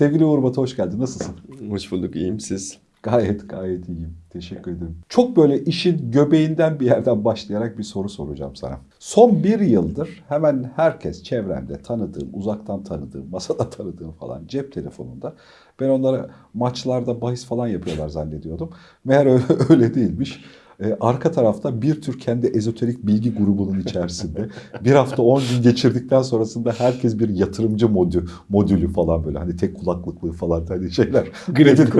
Sevgili Uğur Batı hoş geldin. Nasılsın? Hoş bulduk, iyiyim siz. Gayet gayet iyiyim. Teşekkür ederim. Çok böyle işin göbeğinden bir yerden başlayarak bir soru soracağım sana. Son bir yıldır hemen herkes çevremde tanıdığım, uzaktan tanıdığım, masada tanıdığım falan cep telefonunda ben onlara maçlarda bahis falan yapıyorlar zannediyordum. Meğer öyle, öyle değilmiş. Ee, arka tarafta bir tür kendi ezoterik bilgi grubunun içerisinde bir hafta 10 gün geçirdikten sonrasında herkes bir yatırımcı modü, modülü falan böyle hani tek kulaklıklı falan hani şeyler. Grafik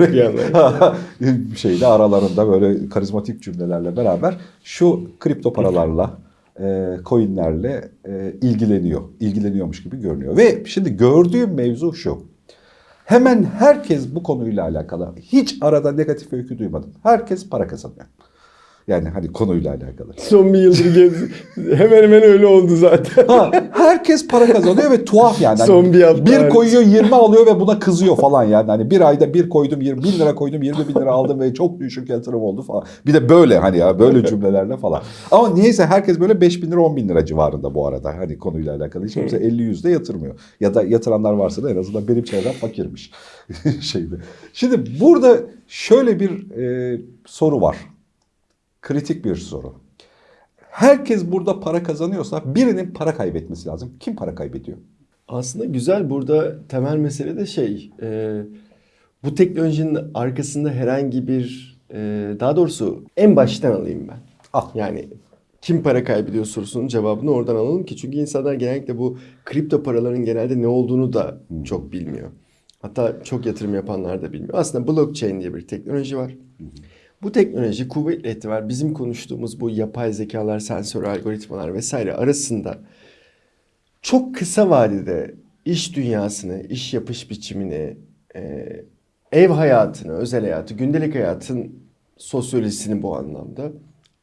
şeyde aralarında böyle karizmatik cümlelerle beraber şu kripto paralarla e, coinlerle e, ilgileniyor. ilgileniyormuş gibi görünüyor. Ve şimdi gördüğüm mevzu şu. Hemen herkes bu konuyla alakalı hiç arada negatif öykü duymadım. Herkes para kazanıyor. Yani hani konuyla alakalı. Son bir yıldır hemen hemen öyle oldu zaten. Ha, herkes para kazanıyor ve tuhaf yani. Hani Son bir hafta bir hariç. koyuyor 20 alıyor ve buna kızıyor falan yani. Hani bir ayda bir koydum 20 bin lira koydum 20 bin lira aldım ve çok düşük yatırım oldu falan. Bir de böyle hani ya böyle cümlelerle falan. Ama niyeyse herkes böyle 5 bin lira 10 bin lira civarında bu arada. Hani konuyla alakalı. Hiç kimse 50 yüzde yatırmıyor. Ya da yatıranlar varsa da en azından benim çevrem fakirmiş. şeyde. Şimdi burada şöyle bir e, soru var. Kritik bir soru. Herkes burada para kazanıyorsa birinin para kaybetmesi lazım. Kim para kaybediyor? Aslında güzel burada temel mesele de şey, e, bu teknolojinin arkasında herhangi bir, e, daha doğrusu en baştan alayım ben. Al. Yani kim para kaybediyor sorusunun cevabını oradan alalım ki çünkü insanlar genellikle bu kripto paraların genelde ne olduğunu da çok bilmiyor. Hatta çok yatırım yapanlar da bilmiyor. Aslında blockchain diye bir teknoloji var. Bu teknoloji kuvvetli ihtimal bizim konuştuğumuz bu yapay zekalar, sensör algoritmalar vesaire arasında çok kısa vadede iş dünyasını, iş yapış biçimini, e, ev hayatını, özel hayatı, gündelik hayatın sosyolojisini bu anlamda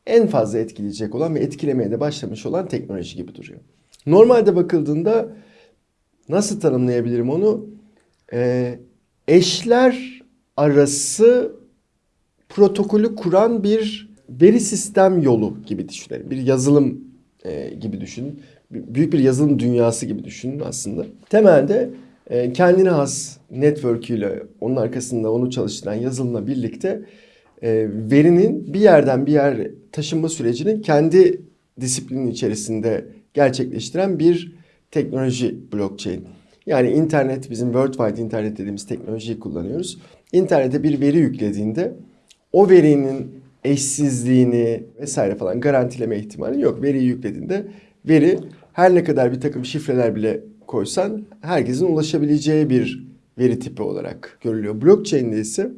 en fazla etkileyecek olan ve etkilemeye de başlamış olan teknoloji gibi duruyor. Normalde bakıldığında nasıl tanımlayabilirim onu? E, eşler arası protokolü kuran bir veri sistem yolu gibi düşünelim. Bir yazılım e, gibi düşünün. B- Büyük bir yazılım dünyası gibi düşünün aslında. Temelde e, kendine has network'üyle onun arkasında onu çalıştıran yazılımla birlikte e, verinin bir yerden bir yer taşınma sürecini kendi disiplinin içerisinde gerçekleştiren bir teknoloji blockchain. Yani internet bizim World Wide Internet dediğimiz teknolojiyi kullanıyoruz. İnternete bir veri yüklediğinde o verinin eşsizliğini vesaire falan garantileme ihtimali yok. Veriyi yüklediğinde veri her ne kadar bir takım şifreler bile koysan herkesin ulaşabileceği bir veri tipi olarak görülüyor. Blockchain'de ise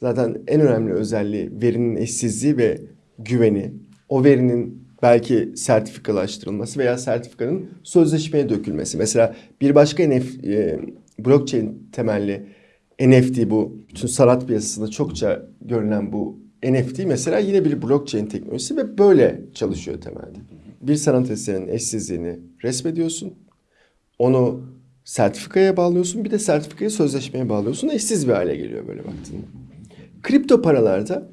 zaten en önemli özelliği verinin eşsizliği ve güveni. O verinin belki sertifikalaştırılması veya sertifikanın sözleşmeye dökülmesi. Mesela bir başka NF, e, blockchain temelli NFT bu bütün sanat piyasasında çokça görülen bu NFT mesela yine bir blockchain teknolojisi ve böyle çalışıyor temelde. Bir sanat eserinin eşsizliğini resmediyorsun. Onu sertifikaya bağlıyorsun. Bir de sertifikayı sözleşmeye bağlıyorsun. Eşsiz bir hale geliyor böyle baktığında. Kripto paralarda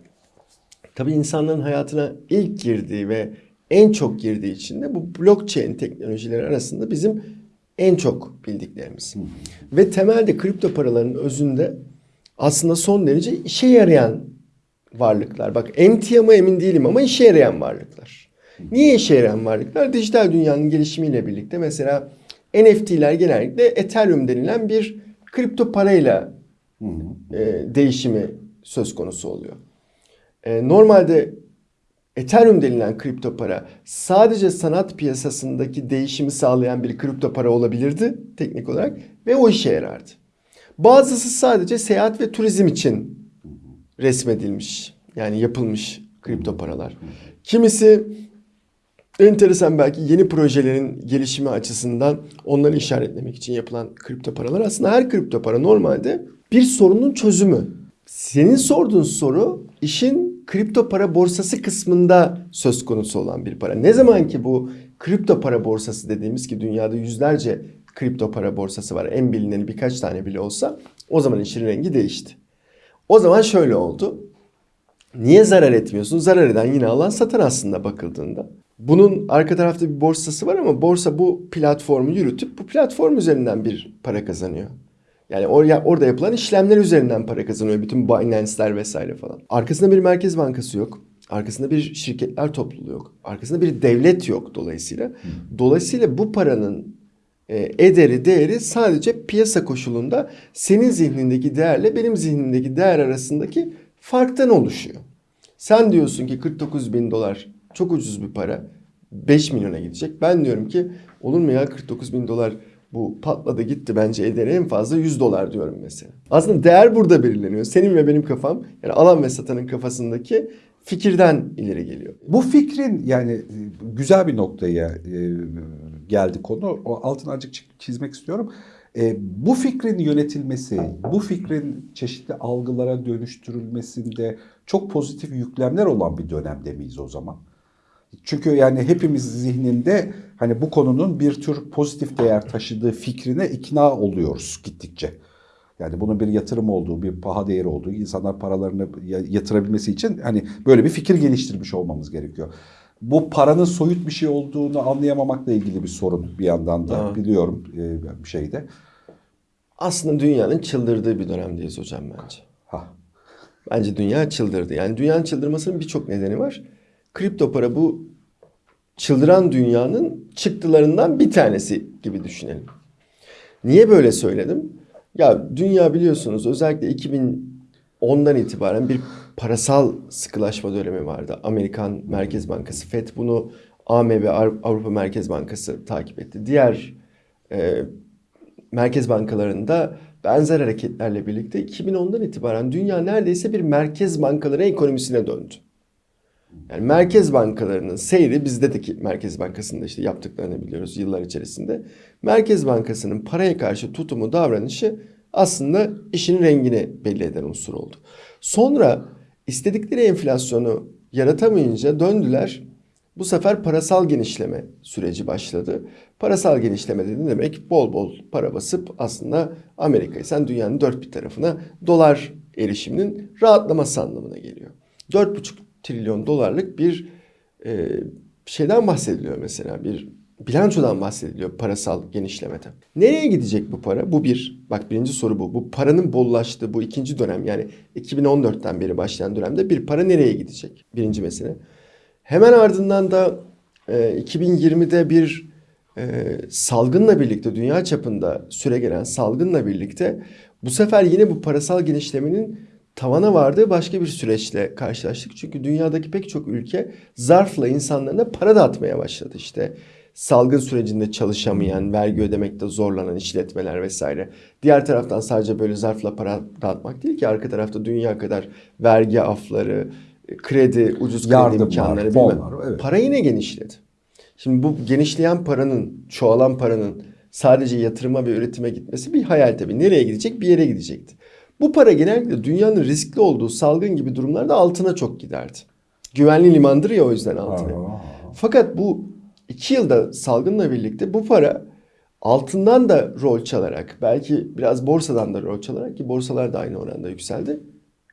tabii insanların hayatına ilk girdiği ve en çok girdiği için de bu blockchain teknolojileri arasında bizim en çok bildiklerimiz. Ve temelde kripto paraların özünde aslında son derece işe yarayan varlıklar. Bak mı emin değilim ama işe yarayan varlıklar. Niye işe yarayan varlıklar? Dijital dünyanın gelişimiyle birlikte mesela NFT'ler genellikle Ethereum denilen bir kripto parayla e, değişimi söz konusu oluyor. E, normalde Ethereum denilen kripto para sadece sanat piyasasındaki değişimi sağlayan bir kripto para olabilirdi teknik olarak ve o işe yarardı. Bazısı sadece seyahat ve turizm için resmedilmiş yani yapılmış kripto paralar. Kimisi enteresan belki yeni projelerin gelişimi açısından onları işaretlemek için yapılan kripto paralar. Aslında her kripto para normalde bir sorunun çözümü. Senin sorduğun soru işin kripto para borsası kısmında söz konusu olan bir para. Ne zaman ki bu kripto para borsası dediğimiz ki dünyada yüzlerce kripto para borsası var. En bilineni birkaç tane bile olsa o zaman işin rengi değişti. O zaman şöyle oldu. Niye zarar etmiyorsun? Zarar eden yine alan satan aslında bakıldığında. Bunun arka tarafta bir borsası var ama borsa bu platformu yürütüp bu platform üzerinden bir para kazanıyor. Yani oraya, orada yapılan işlemler üzerinden para kazanıyor. Bütün Binance'ler vesaire falan. Arkasında bir merkez bankası yok. Arkasında bir şirketler topluluğu yok. Arkasında bir devlet yok dolayısıyla. Dolayısıyla bu paranın e, ederi, değeri sadece piyasa koşulunda senin zihnindeki değerle benim zihnimdeki değer arasındaki farktan oluşuyor. Sen diyorsun ki 49 bin dolar çok ucuz bir para. 5 milyona gidecek. Ben diyorum ki olur mu ya 49 bin dolar bu patladı gitti bence ederi en fazla 100 dolar diyorum mesela. Aslında değer burada belirleniyor. Senin ve benim kafam yani alan ve satanın kafasındaki fikirden ileri geliyor. Bu fikrin yani güzel bir noktaya e, geldi konu. O altını azıcık çi- çizmek istiyorum. E, bu fikrin yönetilmesi, bu fikrin çeşitli algılara dönüştürülmesinde çok pozitif yüklemler olan bir dönemde miyiz o zaman? Çünkü yani hepimiz zihninde hani bu konunun bir tür pozitif değer taşıdığı fikrine ikna oluyoruz gittikçe. Yani bunun bir yatırım olduğu, bir paha değeri olduğu, insanlar paralarını ya- yatırabilmesi için hani böyle bir fikir geliştirmiş olmamız gerekiyor. Bu paranın soyut bir şey olduğunu anlayamamakla ilgili bir sorun bir yandan da Ha. biliyorum e, bir şeyde. Aslında dünyanın çıldırdığı bir dönemdeyiz hocam bence. Ha. Bence dünya çıldırdı. Yani dünyanın çıldırmasının birçok nedeni var. Kripto para bu çıldıran dünyanın çıktılarından bir tanesi gibi düşünelim. Niye böyle söyledim? Ya dünya biliyorsunuz özellikle 2010'dan itibaren bir parasal sıkılaşma dönemi vardı. Amerikan Merkez Bankası FED bunu AMB Av- Avrupa Merkez Bankası takip etti. Diğer e, merkez bankalarında benzer hareketlerle birlikte 2010'dan itibaren dünya neredeyse bir merkez bankaları ekonomisine döndü. Yani merkez bankalarının seyri bizdeki Merkez Bankası'nda işte yaptıklarını biliyoruz yıllar içerisinde. Merkez Bankası'nın paraya karşı tutumu, davranışı aslında işin rengini belli eden unsur oldu. Sonra istedikleri enflasyonu yaratamayınca döndüler. Bu sefer parasal genişleme süreci başladı. Parasal genişleme dedi demek bol bol para basıp aslında Amerika'yı sen dünyanın dört bir tarafına dolar erişiminin rahatlaması anlamına geliyor. 4,5 trilyon dolarlık bir e, şeyden bahsediliyor mesela bir bilançodan bahsediliyor parasal genişlemede. Nereye gidecek bu para? Bu bir. Bak birinci soru bu. Bu paranın bollaştığı bu ikinci dönem yani 2014'ten beri başlayan dönemde bir para nereye gidecek? Birinci mesele. Hemen ardından da e, 2020'de bir e, salgınla birlikte dünya çapında süre gelen salgınla birlikte bu sefer yine bu parasal genişlemenin tavana vardığı başka bir süreçle karşılaştık. Çünkü dünyadaki pek çok ülke zarfla insanlarına para dağıtmaya başladı işte. Salgın sürecinde çalışamayan, vergi ödemekte zorlanan işletmeler vesaire. Diğer taraftan sadece böyle zarfla para dağıtmak değil ki arka tarafta dünya kadar vergi afları, kredi, ucuz kredi Yardımlar, imkanları bilmem. fonlar, evet. Para yine genişledi. Şimdi bu genişleyen paranın, çoğalan paranın sadece yatırıma ve üretime gitmesi bir hayal tabii. Nereye gidecek? Bir yere gidecekti. Bu para genellikle dünyanın riskli olduğu salgın gibi durumlarda altına çok giderdi. Güvenli limandır ya o yüzden altına. Fakat bu iki yılda salgınla birlikte bu para altından da rol çalarak belki biraz borsadan da rol çalarak ki borsalar da aynı oranda yükseldi.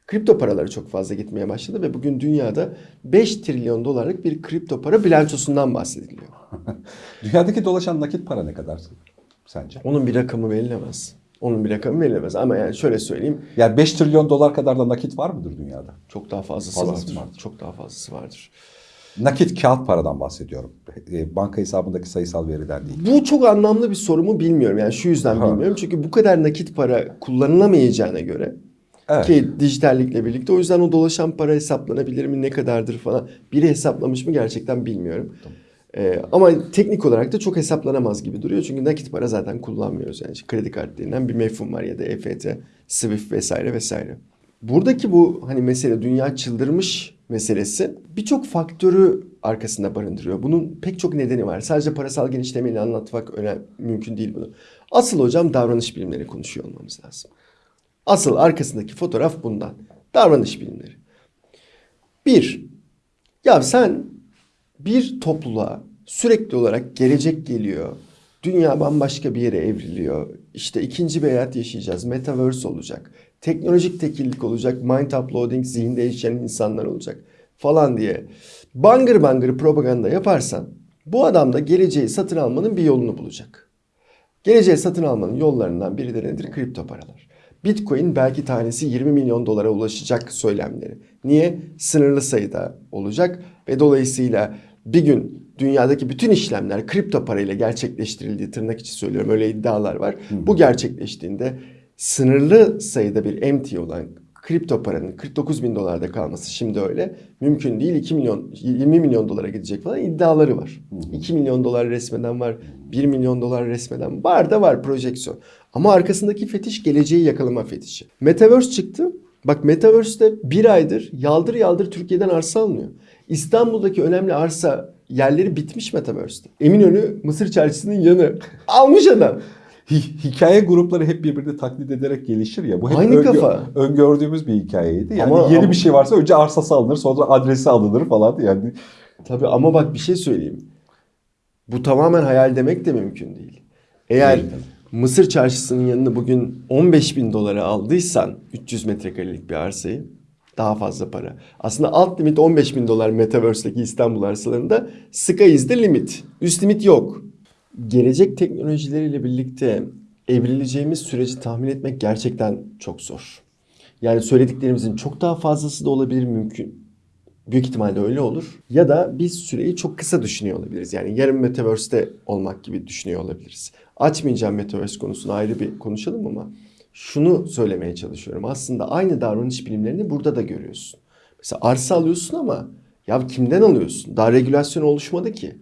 Kripto paraları çok fazla gitmeye başladı ve bugün dünyada 5 trilyon dolarlık bir kripto para bilançosundan bahsediliyor. Dünyadaki dolaşan nakit para ne kadar sence? Onun bir rakamı verilemez. Onun bir rakamı verilemez ama yani şöyle söyleyeyim Yani 5 trilyon dolar kadar da nakit var mıdır dünyada? çok daha fazlası, Fazlası vardır. vardır. Çok daha fazlası vardır. Nakit kağıt paradan bahsediyorum. E, Banka hesabındaki sayısal veriden değil. Bu çok anlamlı bir soru mu bilmiyorum. Yani şu yüzden Ha. bilmiyorum. Çünkü bu kadar nakit para kullanılamayacağına göre Evet. ki dijitallikle birlikte o yüzden o dolaşan para hesaplanabilir mi ne kadardır falan. Biri hesaplamış mı gerçekten bilmiyorum. Ee, ama teknik olarak da çok hesaplanamaz gibi duruyor. Çünkü nakit para zaten kullanmıyoruz. Yani işte kredi kartı denilen bir mefhum var ya da EFT, Swift vesaire vesaire. Buradaki bu hani mesele dünya çıldırmış meselesi birçok faktörü arkasında barındırıyor. Bunun pek çok nedeni var. Sadece parasal genişlemeyle anlatmak öyle mümkün değil bunu. Asıl hocam davranış bilimleri konuşuyor olmamız lazım. Asıl arkasındaki fotoğraf bundan. Davranış bilimleri. Bir, ya sen bir topluluğa sürekli olarak gelecek geliyor. Dünya bambaşka bir yere evriliyor. İşte ikinci bir hayat yaşayacağız. Metaverse olacak. Teknolojik tekillik olacak. Mind uploading, zihinde yaşayan insanlar olacak falan diye. Bangır bangır propaganda yaparsan bu adam da geleceği satın almanın bir yolunu bulacak. Geleceğe satın almanın yollarından biri de nedir? Kripto paralar. Bitcoin belki tanesi 20 milyon dolara ulaşacak söylemleri. Niye? Sınırlı sayıda olacak ve dolayısıyla bir gün dünyadaki bütün işlemler kripto parayla gerçekleştirildiği tırnak içi söylüyorum öyle iddialar var. Bu gerçekleştiğinde sınırlı sayıda bir MT olan kripto paranın 49 bin dolarda kalması şimdi öyle mümkün değil. 2 milyon 20 milyon dolara gidecek falan iddiaları var. 2 milyon dolar resmeden var. 1 milyon dolar resmeden var da var projeksiyon. Ama arkasındaki fetiş geleceği yakalama fetişi. Metaverse çıktı. Bak Metaverse'de bir aydır yaldır yaldır Türkiye'den arsa alınıyor. İstanbul'daki önemli arsa yerleri bitmiş Metaverse'de. Eminönü Mısır Çarşısı'nın yanı. Almış adam. Hi- hikaye grupları hep birbirini taklit ederek gelişir ya. Bu hep Aynı öngö- kafa. öngördüğümüz bir hikayeydi. Yani Ama- yeni ama- bir şey varsa önce arsası alınır sonra adresi alınır falan yani. Tabii ama bak bir şey söyleyeyim. Bu tamamen hayal demek de mümkün değil. Eğer Değil Mısır çarşısının yanını bugün 15 bin dolara aldıysan 300 metrekarelik bir arsayı daha fazla para. Aslında alt limit 15 bin dolar Metaverse'deki İstanbul arsalarında sky is the limit. Üst limit yok. Gelecek teknolojileriyle birlikte evrileceğimiz süreci tahmin etmek gerçekten çok zor. Yani söylediklerimizin çok daha fazlası da olabilir mümkün. Büyük ihtimalle öyle olur. Ya da biz süreyi çok kısa düşünüyor olabiliriz. Yani yarın Metaverse'te olmak gibi düşünüyor olabiliriz. Açmayacağım Metaverse konusunu ayrı bir konuşalım ama şunu söylemeye çalışıyorum. Aslında aynı davranış bilimlerini burada da görüyorsun. Mesela arsa alıyorsun ama ya kimden alıyorsun? Daha regülasyon oluşmadı ki.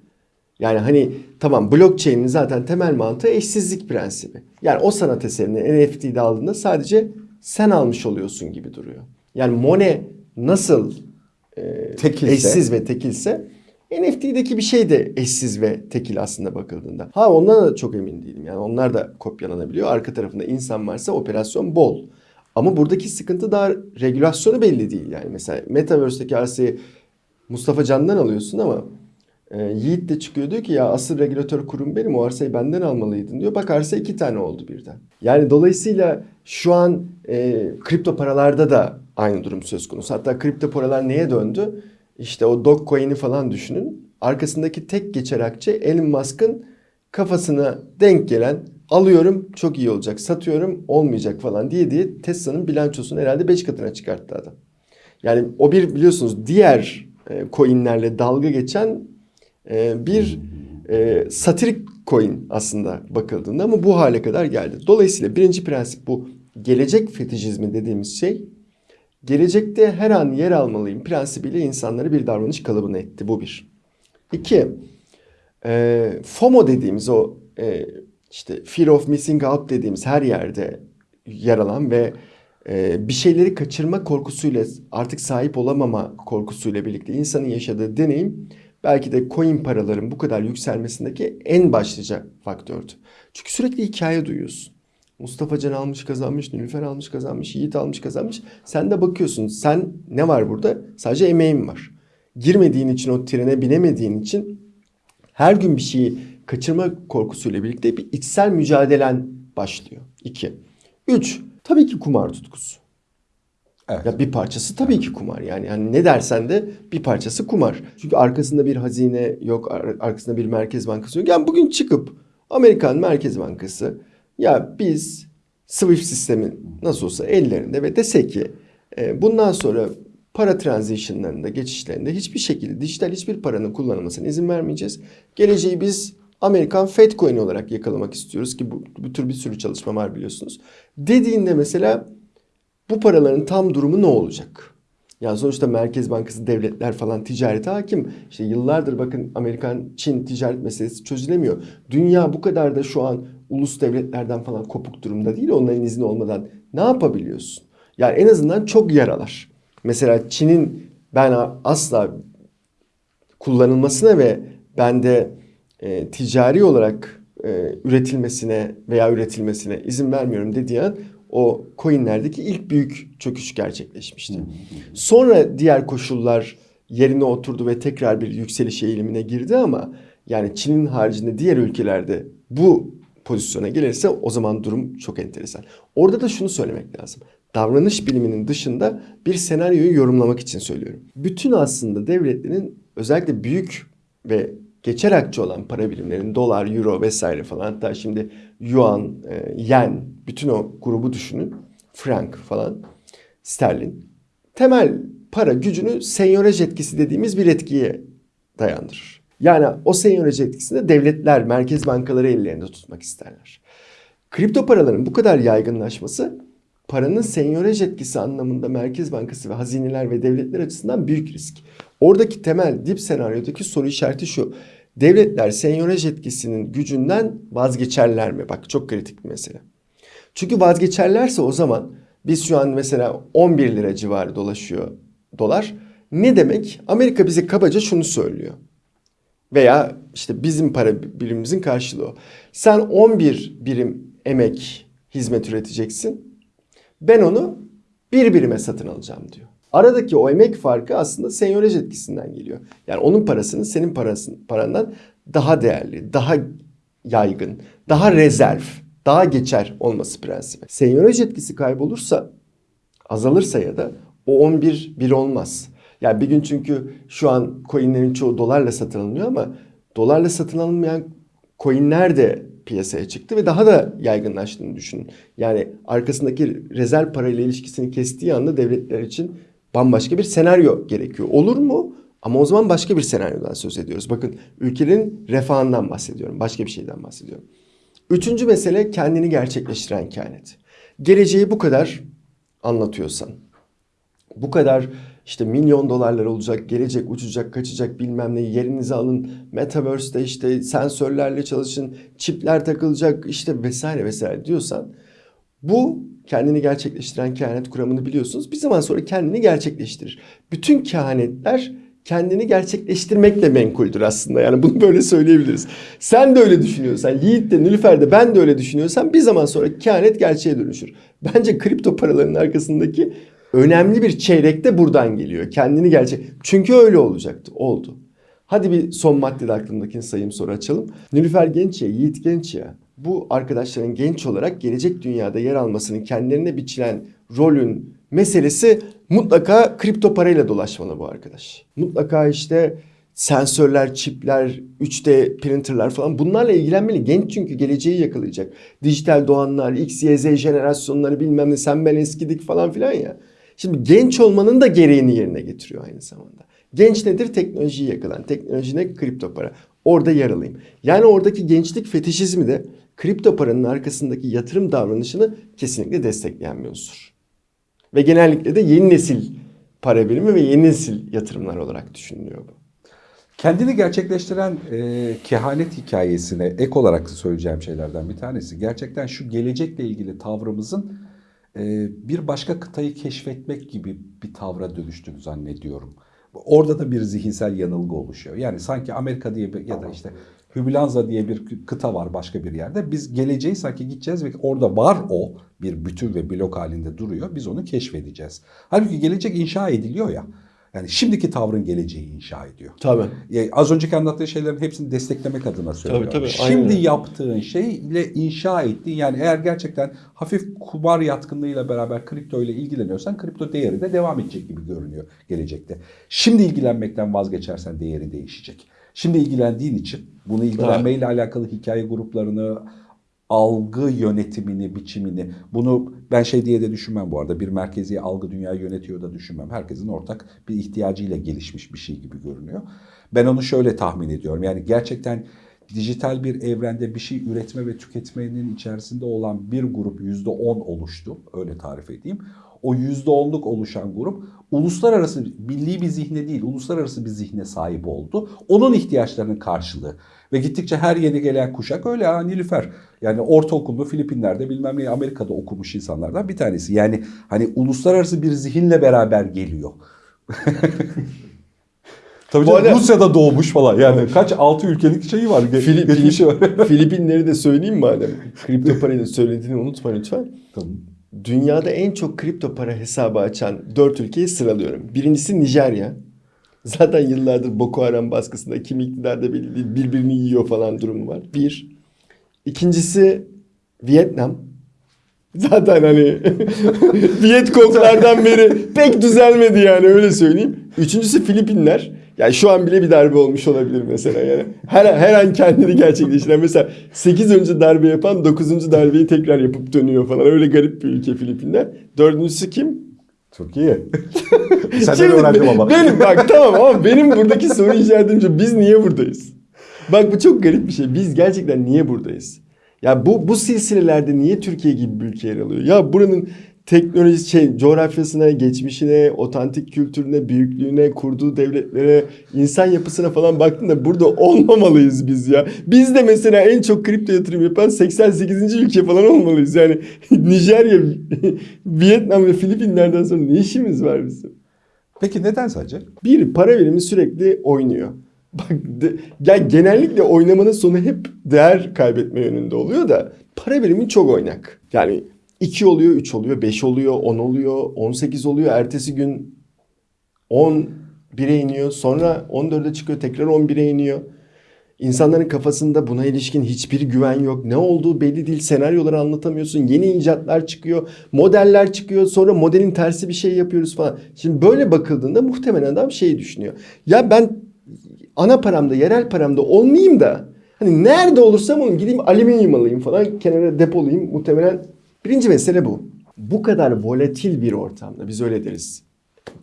Yani hani tamam blockchain'in zaten temel mantığı eşsizlik prensibi. Yani o sanat eserini NFT'de aldığında sadece sen almış oluyorsun gibi duruyor. Yani Monet nasıl e, Tekilse. eşsiz ve tekilse NFT'deki bir şey de eşsiz ve tekil aslında bakıldığında. Ha ondan da çok emin değilim. Yani onlar da kopyalanabiliyor. Arka tarafında insan varsa operasyon bol. Ama buradaki sıkıntı daha regülasyonu belli değil. Yani mesela Metaverse'deki arsayı Mustafa Can'dan alıyorsun ama e, Yiğit de çıkıyor diyor ki ya asıl regülatör kurum benim o arsayı benden almalıydın diyor. Bak arsa iki tane oldu birden. Yani dolayısıyla şu an e, kripto paralarda da aynı durum söz konusu. Hatta kripto paralar neye döndü? İşte o Dogecoin'i falan düşünün. Arkasındaki tek geçer akçe Elon Musk'ın kafasına denk gelen alıyorum çok iyi olacak satıyorum olmayacak falan diye diye Tesla'nın bilançosunu herhalde 5 katına çıkarttı adam. Yani o bir biliyorsunuz diğer e, coinlerle dalga geçen e, bir e, satirik coin aslında bakıldığında ama bu hale kadar geldi. Dolayısıyla birinci prensip bu gelecek fetişizmi dediğimiz şey gelecekte her an yer almalıyım prensibiyle insanları bir davranış kalıbına etti. Bu bir. İki, e, FOMO dediğimiz o e, işte fear of missing out dediğimiz her yerde yer alan ve e, bir şeyleri kaçırma korkusuyla artık sahip olamama korkusuyla birlikte insanın yaşadığı deneyim belki de coin paraların bu kadar yükselmesindeki en başlıca faktördü. Çünkü sürekli hikaye duyuyorsun. Mustafa Can almış kazanmış, Nilüfer almış kazanmış, Yiğit almış kazanmış. Sen de bakıyorsun sen ne var burada? Sadece emeğin var. Girmediğin için o trene binemediğin için her gün bir şeyi kaçırma korkusuyla birlikte bir içsel mücadelen başlıyor. İki. Üç. Tabii ki kumar tutkusu. Evet. Ya bir parçası tabii ki kumar yani. yani ne dersen de bir parçası kumar. Çünkü arkasında bir hazine yok, ar- arkasında bir merkez bankası yok. Yani bugün çıkıp Amerikan Merkez Bankası ya biz SWIFT sistemi nasıl olsa ellerinde ve dese ki e, bundan sonra para transitionlarında, geçişlerinde hiçbir şekilde dijital hiçbir paranın kullanılmasına izin vermeyeceğiz. Geleceği biz Amerikan Fed coin olarak yakalamak istiyoruz ki bu, bu tür bir sürü çalışma var biliyorsunuz. Dediğinde mesela bu paraların tam durumu ne olacak? Yani sonuçta Merkez Bankası devletler falan ticarete hakim. İşte yıllardır bakın Amerikan Çin ticaret meselesi çözülemiyor. Dünya bu kadar da şu an ulus devletlerden falan kopuk durumda değil. Onların izni olmadan ne yapabiliyorsun? Yani en azından çok yaralar. Mesela Çin'in ben asla kullanılmasına ve bende e, ticari olarak e, üretilmesine veya üretilmesine izin vermiyorum dediği an o coinlerdeki ilk büyük çöküş gerçekleşmişti. Sonra diğer koşullar yerine oturdu ve tekrar bir yükseliş eğilimine girdi ama yani Çin'in haricinde diğer ülkelerde bu pozisyona gelirse o zaman durum çok enteresan. Orada da şunu söylemek lazım. Davranış biliminin dışında bir senaryoyu yorumlamak için söylüyorum. Bütün aslında devletlerin özellikle büyük ve geçer akçe olan para birimlerin dolar, euro vesaire falan hatta şimdi yuan, e, yen bütün o grubu düşünün. Frank falan, sterlin. Temel para gücünü senyoraj etkisi dediğimiz bir etkiye dayandırır. Yani o senyoraj etkisini devletler, merkez bankaları ellerinde tutmak isterler. Kripto paraların bu kadar yaygınlaşması paranın senyoraj etkisi anlamında Merkez Bankası ve hazineler ve devletler açısından büyük risk. Oradaki temel dip senaryodaki soru işareti şu. Devletler senyoraj etkisinin gücünden vazgeçerler mi? Bak çok kritik bir mesele. Çünkü vazgeçerlerse o zaman biz şu an mesela 11 lira civarı dolaşıyor dolar. Ne demek? Amerika bize kabaca şunu söylüyor. Veya işte bizim para birimimizin karşılığı. Sen 11 birim emek hizmet üreteceksin. Ben onu bir birime satın alacağım diyor. Aradaki o emek farkı aslında senyoraj etkisinden geliyor. Yani onun parasının senin parasın, parandan daha değerli, daha yaygın, daha rezerv, daha geçer olması prensibi. Senyoraj etkisi kaybolursa, azalırsa ya da o 11 bir olmaz. Yani bir gün çünkü şu an coinlerin çoğu dolarla satın alınıyor ama dolarla satın alınmayan coinler de piyasaya çıktı ve daha da yaygınlaştığını düşünün. Yani arkasındaki rezerv parayla ilişkisini kestiği anda devletler için bambaşka bir senaryo gerekiyor. Olur mu? Ama o zaman başka bir senaryodan söz ediyoruz. Bakın ülkenin refahından bahsediyorum. Başka bir şeyden bahsediyorum. Üçüncü mesele kendini gerçekleştiren kehanet. Geleceği bu kadar anlatıyorsan, bu kadar işte milyon dolarlar olacak, gelecek, uçacak, kaçacak bilmem ne yerinizi alın. Metaverse'de işte sensörlerle çalışın, çipler takılacak işte vesaire vesaire diyorsan bu kendini gerçekleştiren kehanet kuramını biliyorsunuz. Bir zaman sonra kendini gerçekleştirir. Bütün kehanetler kendini gerçekleştirmekle menkuldür aslında. Yani bunu böyle söyleyebiliriz. Sen de öyle düşünüyorsan, Yiğit de, Nilüfer de ben de öyle düşünüyorsam bir zaman sonra kehanet gerçeğe dönüşür. Bence kripto paraların arkasındaki önemli bir çeyrek de buradan geliyor. Kendini gerçek. Çünkü öyle olacaktı. Oldu. Hadi bir son maddede aklımdakini sayayım sonra açalım. Nilüfer Genç ya, Yiğit Genç ya. Bu arkadaşların genç olarak gelecek dünyada yer almasının kendilerine biçilen rolün meselesi mutlaka kripto parayla dolaşmalı bu arkadaş. Mutlaka işte sensörler, çipler, 3D printerlar falan bunlarla ilgilenmeli. Genç çünkü geleceği yakalayacak. Dijital doğanlar, X, Y, Z jenerasyonları bilmem ne sen ben eskidik falan filan ya. Şimdi genç olmanın da gereğini yerine getiriyor aynı zamanda. Genç nedir? Teknolojiyi yakalan. Teknoloji ne? Kripto para. Orada yer alayım. Yani oradaki gençlik fetişizmi de kripto paranın arkasındaki yatırım davranışını kesinlikle destekleyen bir unsur. Ve genellikle de yeni nesil para birimi ve yeni nesil yatırımlar olarak düşünülüyor bu. Kendini gerçekleştiren e, kehanet hikayesine ek olarak söyleyeceğim şeylerden bir tanesi. Gerçekten şu gelecekle ilgili tavrımızın e, bir başka kıtayı keşfetmek gibi bir tavra dönüştüğünü zannediyorum. Orada da bir zihinsel yanılgı oluşuyor. Yani sanki Amerika diye bir ya da işte Hüblanza diye bir kıta var başka bir yerde. Biz geleceği sanki gideceğiz ve orada var o bir bütün ve blok halinde duruyor. Biz onu keşfedeceğiz. Halbuki gelecek inşa ediliyor ya. Yani şimdiki tavrın geleceği inşa ediyor. Tabii. Ya az önceki anlattığı şeylerin hepsini desteklemek adına söylüyorum. Tabii, tabii, aynen Şimdi öyle. yaptığın şeyle inşa ettiğin yani eğer gerçekten hafif kumar yatkınlığıyla beraber kripto ile ilgileniyorsan kripto değeri de devam edecek gibi görünüyor gelecekte. Şimdi ilgilenmekten vazgeçersen değeri değişecek. Şimdi ilgilendiğin için bunu ilgilenmeyle alakalı hikaye gruplarını, algı yönetimini, biçimini bunu ben şey diye de düşünmem bu arada. Bir merkezi algı dünyayı yönetiyor da düşünmem. Herkesin ortak bir ihtiyacıyla gelişmiş bir şey gibi görünüyor. Ben onu şöyle tahmin ediyorum. Yani gerçekten dijital bir evrende bir şey üretme ve tüketmenin içerisinde olan bir grup yüzde on oluştu. Öyle tarif edeyim. O yüzde onluk oluşan grup uluslararası milli bir zihne değil, uluslararası bir zihne sahip oldu. Onun ihtiyaçlarının karşılığı. Ve gittikçe her yeni gelen kuşak öyle ha Nilüfer. Yani ortaokulda Filipinler'de bilmem ne Amerika'da okumuş insanlardan bir tanesi. Yani hani uluslararası bir zihinle beraber geliyor. Tabii canım, arada- Rusya'da doğmuş falan. Yani kaç altı ülkelik şeyi var. Filip- var. Filipinleri de söyleyeyim madem. Kripto parayı da söylediğini unutma lütfen. tamam. Dünyada en çok kripto para hesabı açan 4 ülkeyi sıralıyorum. Birincisi Nijerya. Zaten yıllardır Boko Haram baskısında kim iktidarda belli değil, birbirini yiyor falan durumu var. Bir. İkincisi Vietnam. Zaten hani Vietkonglardan beri pek düzelmedi yani öyle söyleyeyim. Üçüncüsü Filipinler. Yani şu an bile bir darbe olmuş olabilir mesela yani. Her, her an kendini gerçekleştiren mesela 8 önce darbe yapan 9. darbeyi tekrar yapıp dönüyor falan. Öyle garip bir ülke Filipinler. Dördüncüsü kim? Türkiye. Senden öğrendim ama. Benim bak tamam ama benim buradaki soru işaretim şu. Biz niye buradayız? Bak bu çok garip bir şey. Biz gerçekten niye buradayız? Ya bu bu silsilelerde niye Türkiye gibi bir ülke yer alıyor? Ya buranın teknoloji şey coğrafyasına, geçmişine, otantik kültürüne, büyüklüğüne, kurduğu devletlere, insan yapısına falan baktığında burada olmamalıyız biz ya. Biz de mesela en çok kripto yatırım yapan 88. ülke falan olmalıyız. Yani Nijerya, Vietnam ve Filipinler'den sonra ne işimiz var bizim? Peki neden sence? Bir para birimi sürekli oynuyor. Bak de, ya genellikle oynamanın sonu hep değer kaybetme yönünde oluyor da para birimi çok oynak. Yani 2 oluyor, 3 oluyor, 5 oluyor, 10 oluyor, 18 oluyor. Ertesi gün 11'e iniyor. Sonra 14'e çıkıyor, tekrar 11'e iniyor. İnsanların kafasında buna ilişkin hiçbir güven yok. Ne olduğu belli değil. Senaryoları anlatamıyorsun. Yeni icatlar çıkıyor. Modeller çıkıyor. Sonra modelin tersi bir şey yapıyoruz falan. Şimdi böyle bakıldığında muhtemelen adam şeyi düşünüyor. Ya ben ana paramda, yerel paramda olmayayım da hani nerede olursam olun gideyim alüminyum alayım falan kenara depolayayım. Muhtemelen birinci mesele bu. Bu kadar volatil bir ortamda biz öyle deriz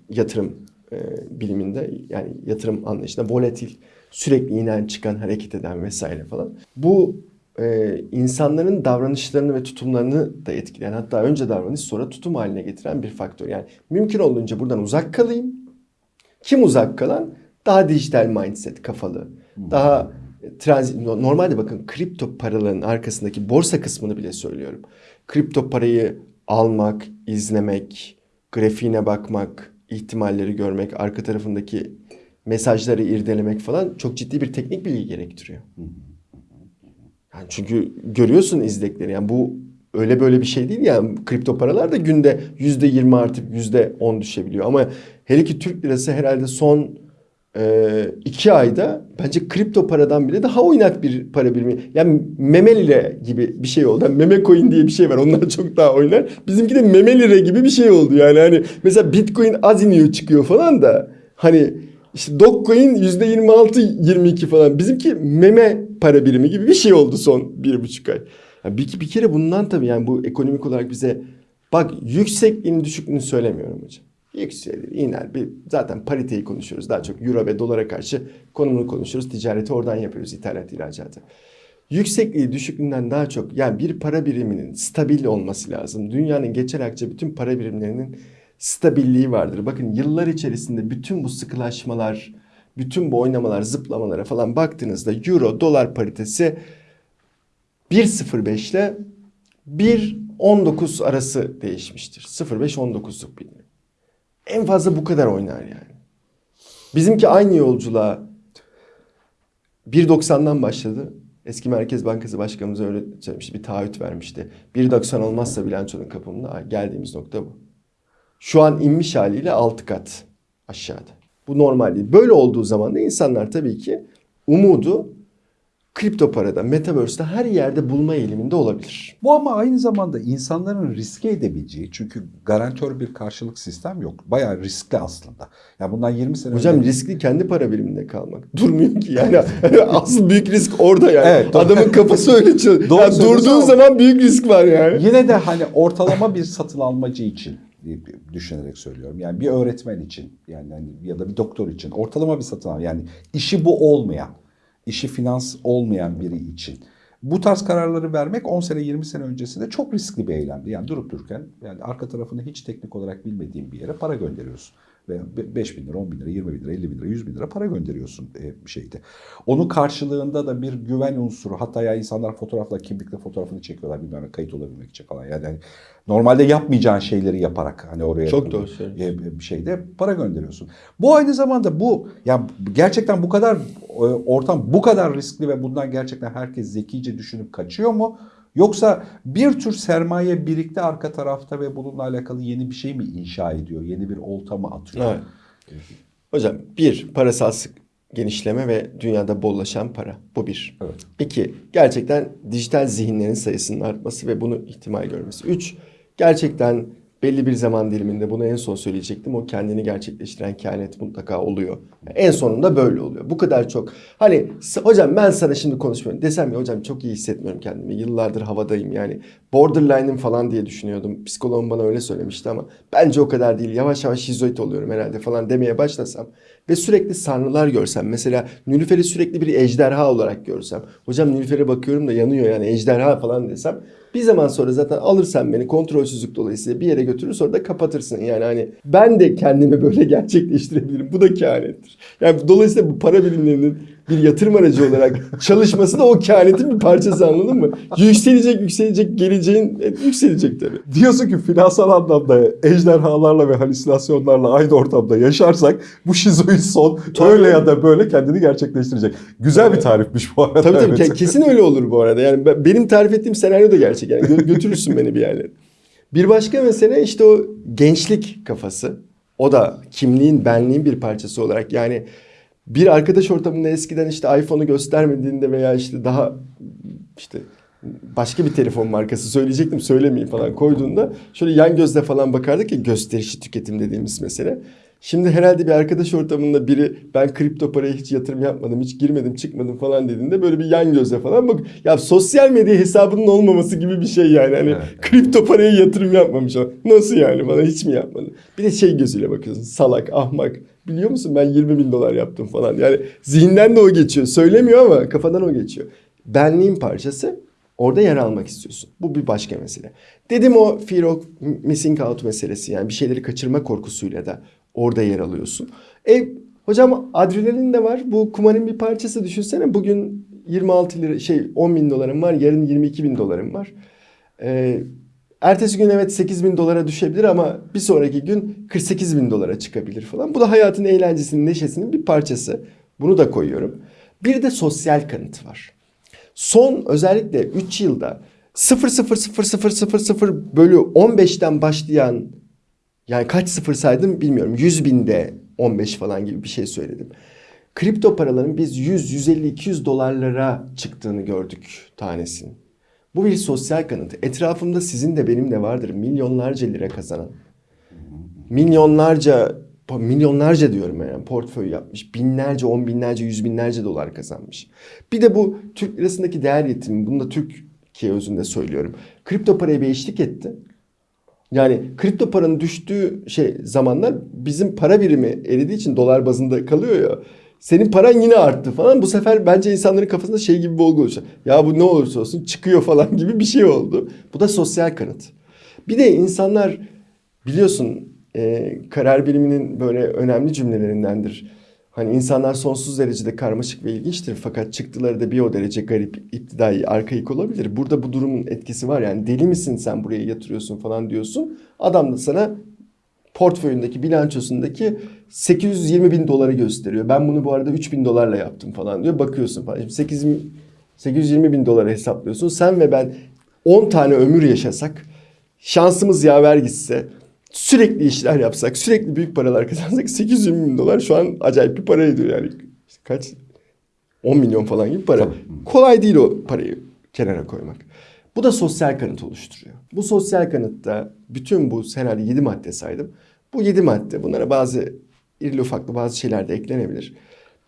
yatırım e, biliminde yani yatırım anlayışında volatil sürekli inen çıkan hareket eden vesaire falan. Bu e, insanların davranışlarını ve tutumlarını da etkileyen hatta önce davranış sonra tutum haline getiren bir faktör. Yani mümkün olduğunca buradan uzak kalayım. Kim uzak kalan? Daha dijital mindset kafalı. Daha transit normalde bakın kripto paraların arkasındaki borsa kısmını bile söylüyorum. Kripto parayı almak, izlemek, grafiğine bakmak, ihtimalleri görmek, arka tarafındaki mesajları irdelemek falan çok ciddi bir teknik bilgi gerektiriyor. Yani çünkü görüyorsun izlekleri. Yani bu öyle böyle bir şey değil yani. Kripto paralar da günde yüzde yirmi artıp yüzde on düşebiliyor. Ama hele ki Türk lirası herhalde son e, iki ayda bence kripto paradan bile daha oynak bir para birimi. Yani meme lira gibi bir şey oldu. Yani meme coin diye bir şey var. Onlar çok daha oynar. Bizimki de meme lira gibi bir şey oldu. Yani hani mesela bitcoin az iniyor çıkıyor falan da hani işte Dogecoin yüzde 26-22 falan. Bizimki meme para birimi gibi bir şey oldu son bir buçuk ay. Ya bir, bir kere bundan tabii yani bu ekonomik olarak bize bak yüksekliğini düşüklüğünü söylemiyorum hocam. Yükselir, iner. Bir, zaten pariteyi konuşuyoruz. Daha çok euro ve dolara karşı konumunu konuşuyoruz. Ticareti oradan yapıyoruz. ithalat ihracatı. Yüksekliği düşüklüğünden daha çok yani bir para biriminin stabil olması lazım. Dünyanın geçer akçe bütün para birimlerinin stabilliği vardır. Bakın yıllar içerisinde bütün bu sıkılaşmalar, bütün bu oynamalar, zıplamalara falan baktığınızda euro dolar paritesi 1.05 ile 1.19 arası değişmiştir. 0.5-19'luk bir. En fazla bu kadar oynar yani. Bizimki aynı yolculuğa 1.90'dan başladı. Eski Merkez Bankası Başkanımız öyle söylemişti. Bir taahhüt vermişti. 1.90 olmazsa bilançonun kapımında geldiğimiz nokta bu. Şu an inmiş haliyle 6 kat aşağıda. Bu normal değil. Böyle olduğu zaman da insanlar tabii ki umudu kripto parada, metaverse'te her yerde bulma eğiliminde olabilir. Bu ama aynı zamanda insanların riske edebileceği çünkü garantör bir karşılık sistem yok. Bayağı riskli aslında. Yani bundan 20 sene Hocam önce... riskli kendi para biriminde kalmak. Durmuyor ki yani. Asıl büyük risk orada yani. Evet, doğru. Adamın kafası öyle çalışıyor. Doğru Yani durduğun ama- zaman büyük risk var yani. Yine de hani ortalama bir satın almacı için düşünerek söylüyorum. Yani bir öğretmen için yani hani ya da bir doktor için ortalama bir satın al yani işi bu olmayan, işi finans olmayan biri için bu tarz kararları vermek 10 sene 20 sene öncesinde çok riskli bir eylemdi. Yani durup dururken yani arka tarafını hiç teknik olarak bilmediğin bir yere para gönderiyorsun. Ve 5 bin lira, 10 bin lira, 20 bin lira, 50 bin lira, 100 bin lira para gönderiyorsun e, bir şeyde. Onun karşılığında da bir güven unsuru. Hatta ya insanlar fotoğrafla, kimlikle fotoğrafını çekiyorlar bilmem kayıt olabilmek için falan. Yani hani normalde yapmayacağın şeyleri yaparak hani oraya Çok doğru söylüyorsun. e, bir şeyde para gönderiyorsun. Bu aynı zamanda bu yani gerçekten bu kadar e, ortam bu kadar riskli ve bundan gerçekten herkes zekice düşünüp kaçıyor mu? Yoksa bir tür sermaye birikti arka tarafta ve bununla alakalı yeni bir şey mi inşa ediyor? Yeni bir olta mı atıyor? Evet. Hocam bir parasal sık genişleme ve dünyada bollaşan para. Bu bir. Evet. İki, gerçekten dijital zihinlerin sayısının artması ve bunu ihtimal görmesi. Üç, gerçekten belli bir zaman diliminde bunu en son söyleyecektim. O kendini gerçekleştiren kehanet mutlaka oluyor. En sonunda böyle oluyor. Bu kadar çok. Hani hocam ben sana şimdi konuşmuyorum. Desem ya hocam çok iyi hissetmiyorum kendimi. Yıllardır havadayım yani. Borderline'ım falan diye düşünüyordum. Psikoloğum bana öyle söylemişti ama bence o kadar değil. Yavaş yavaş şizoid oluyorum herhalde falan demeye başlasam ve sürekli sanrılar görsem mesela Nilüfer'i sürekli bir ejderha olarak görsem hocam Nilüfer'e bakıyorum da yanıyor yani ejderha falan desem bir zaman sonra zaten alırsan beni kontrolsüzlük dolayısıyla bir yere götürür sonra da kapatırsın. Yani hani ben de kendimi böyle gerçekleştirebilirim. Bu da kehanettir. Yani dolayısıyla bu para birimlerinin bir yatırım aracı olarak çalışması da o kehanetin bir parçası anladın mı? Yükselecek yükselecek geleceğin yükselecek tabii. Diyorsun ki finansal anlamda ejderhalarla ve halüsinasyonlarla aynı ortamda yaşarsak bu şizoid son öyle ya da böyle kendini gerçekleştirecek. Güzel bir tarifmiş bu arada. Tabii tabii evet. ke- kesin öyle olur bu arada. Yani ben- benim tarif ettiğim senaryo da gerçek. Yani gö- götürürsün beni bir yerlere. Bir başka mesele işte o gençlik kafası. O da kimliğin, benliğin bir parçası olarak yani bir arkadaş ortamında eskiden işte iPhone'u göstermediğinde veya işte daha işte başka bir telefon markası söyleyecektim söylemeyeyim falan koyduğunda şöyle yan gözle falan bakardık ya gösterişi tüketim dediğimiz mesele. Şimdi herhalde bir arkadaş ortamında biri ben kripto paraya hiç yatırım yapmadım, hiç girmedim, çıkmadım falan dediğinde böyle bir yan gözle falan bak. Ya sosyal medya hesabının olmaması gibi bir şey yani. Hani Evet. kripto paraya yatırım yapmamış. Nasıl yani bana hiç mi yapmadı? Bir de şey gözüyle bakıyorsun salak, ahmak. Biliyor musun ben 20 bin dolar yaptım falan. Yani zihinden de o geçiyor. Söylemiyor ama kafadan o geçiyor. Benliğin parçası orada yer almak istiyorsun. Bu bir başka mesele. Dedim o fear of missing out meselesi yani bir şeyleri kaçırma korkusuyla da orada yer alıyorsun. E hocam adrenalin de var. Bu kumarın bir parçası düşünsene. Bugün 26 lira şey 10 bin dolarım var. Yarın 22 bin dolarım var. Ee, ertesi gün evet 8 bin dolara düşebilir ama bir sonraki gün 48 bin dolara çıkabilir falan. Bu da hayatın eğlencesinin, neşesinin bir parçası. Bunu da koyuyorum. Bir de sosyal kanıt var. Son özellikle 3 yılda 0,00000 bölü 15'ten başlayan yani kaç sıfır saydım bilmiyorum. 100 binde 15 falan gibi bir şey söyledim. Kripto paraların biz 100, 150, 200 dolarlara çıktığını gördük tanesinin. Bu bir sosyal kanıt. Etrafımda sizin de benim de vardır milyonlarca lira kazanan. Milyonlarca, milyonlarca diyorum yani portföy yapmış. Binlerce, on binlerce, yüz binlerce dolar kazanmış. Bir de bu Türk lirasındaki değer yetimi, bunu da Türkiye özünde söylüyorum. Kripto paraya bir eşlik etti. Yani kripto paranın düştüğü şey zamanlar bizim para birimi eridiği için dolar bazında kalıyor ya. Senin paran yine arttı falan. Bu sefer bence insanların kafasında şey gibi bir olgu oluştu. Ya bu ne olursa olsun çıkıyor falan gibi bir şey oldu. Bu da sosyal kanıt. Bir de insanlar biliyorsun e, karar biliminin böyle önemli cümlelerindendir. Hani insanlar sonsuz derecede karmaşık ve ilginçtir fakat çıktıları da bir o derece garip, iptidai, arkaik olabilir. Burada bu durumun etkisi var yani deli misin sen buraya yatırıyorsun falan diyorsun. Adam da sana portföyündeki bilançosundaki 820 bin doları gösteriyor. Ben bunu bu arada 3 bin dolarla yaptım falan diyor. Bakıyorsun falan. Şimdi 8, 820 bin dolara hesaplıyorsun. Sen ve ben 10 tane ömür yaşasak, şansımız yaver gitse, sürekli işler yapsak, sürekli büyük paralar kazansak 820 bin dolar şu an acayip bir para ediyor yani. İşte kaç? 10 milyon falan gibi para. Kolay değil o parayı kenara koymak. Bu da sosyal kanıt oluşturuyor. Bu sosyal kanıtta bütün bu herhalde 7 madde saydım. Bu 7 madde bunlara bazı irili ufaklı bazı şeyler de eklenebilir.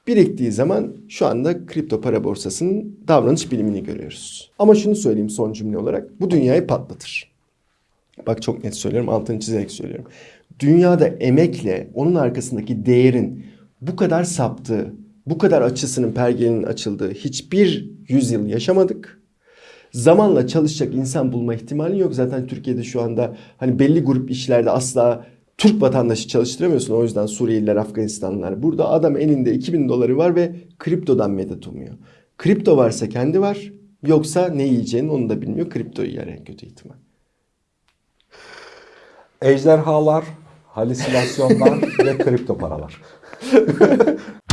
Biriktiği zaman şu anda kripto para borsasının davranış bilimini görüyoruz. Ama şunu söyleyeyim son cümle olarak. Bu dünyayı patlatır. Bak çok net söylüyorum, altını çizerek söylüyorum. Dünyada emekle onun arkasındaki değerin bu kadar saptığı, bu kadar açısının pergelinin açıldığı hiçbir yüzyıl yaşamadık. Zamanla çalışacak insan bulma ihtimali yok. Zaten Türkiye'de şu anda hani belli grup işlerde asla Türk vatandaşı çalıştıramıyorsun. O yüzden Suriyeliler, Afganistanlılar. Burada adam elinde 2000 doları var ve kriptodan medet umuyor. Kripto varsa kendi var. Yoksa ne yiyeceğini onu da bilmiyor. Kriptoyu yer en kötü ihtimal. Ejderhalar, halüsinasyonlar ve kripto paralar.